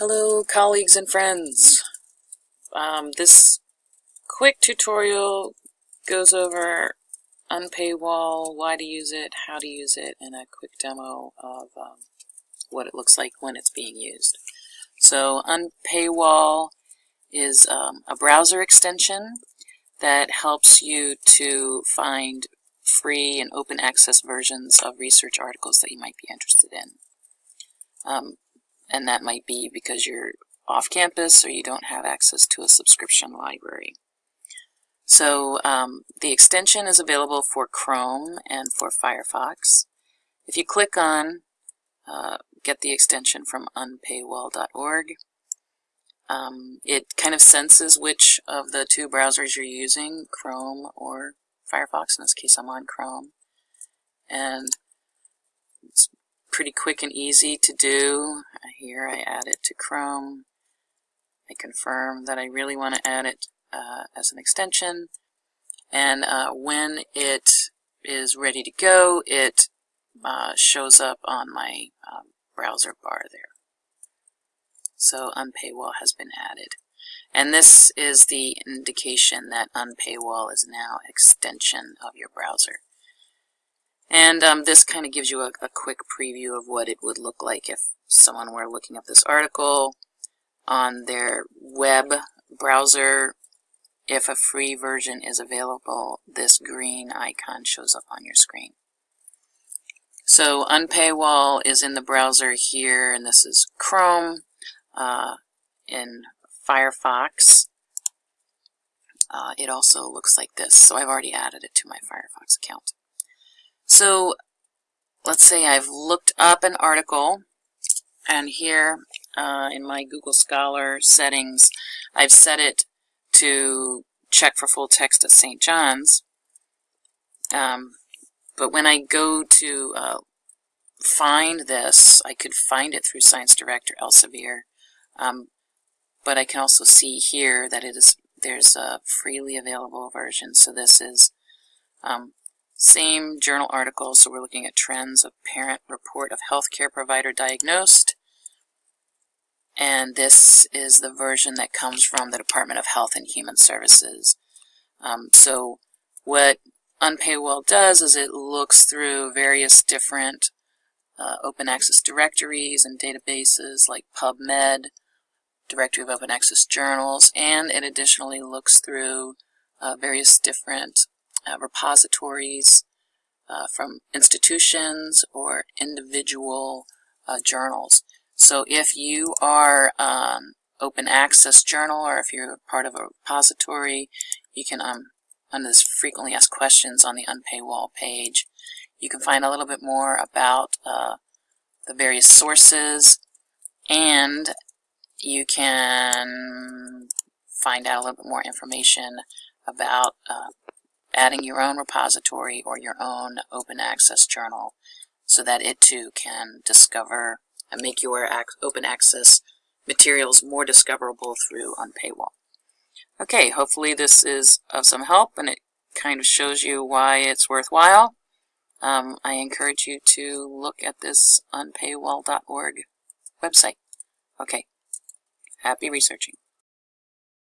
Hello colleagues and friends. Um, this quick tutorial goes over Unpaywall, why to use it, how to use it, and a quick demo of um, what it looks like when it's being used. So Unpaywall is um, a browser extension that helps you to find free and open access versions of research articles that you might be interested in. Um, and that might be because you're off campus or you don't have access to a subscription library. So um, the extension is available for Chrome and for Firefox. If you click on uh, get the extension from unpaywall.org, um, it kind of senses which of the two browsers you're using, Chrome or Firefox. In this case, I'm on Chrome. And pretty quick and easy to do. Here I add it to Chrome. I confirm that I really want to add it uh, as an extension. And uh, when it is ready to go, it uh, shows up on my um, browser bar there. So Unpaywall has been added. And this is the indication that Unpaywall is now extension of your browser. And um, this kind of gives you a, a, quick preview of what it would look like if someone were looking up this article on their web browser. If a free version is available, this green icon shows up on your screen. So Unpaywall is in the browser here, and this is Chrome. Uh, in Firefox, uh, it also looks like this. So I've already added it to my Firefox account. So let's say I've looked up an article and here uh, in my Google Scholar settings I've set it to check for full text at St. John's um, but when I go to uh, find this I could find it through ScienceDirect or Elsevier um, but I can also see here that it is there's a freely available version so this is um, same journal article, so we're looking at trends of parent report of healthcare provider diagnosed. And this is the version that comes from the Department of Health and Human Services. Um, so what Unpaywall does is it looks through various different uh, open access directories and databases like PubMed, Directory of Open Access Journals, and it additionally looks through uh, various different uh, repositories uh, from institutions or individual uh, journals. So if you are um, open access journal or if you're part of a repository, you can, um, under this frequently asked questions on the Unpaywall page, you can find a little bit more about uh, the various sources and you can find out a little bit more information about uh, adding your own repository or your own open access journal so that it too can discover and make your open access materials more discoverable through Unpaywall. Okay, hopefully this is of some help and it kind of shows you why it's worthwhile. Um, I encourage you to look at this unpaywall.org website. Okay, happy researching.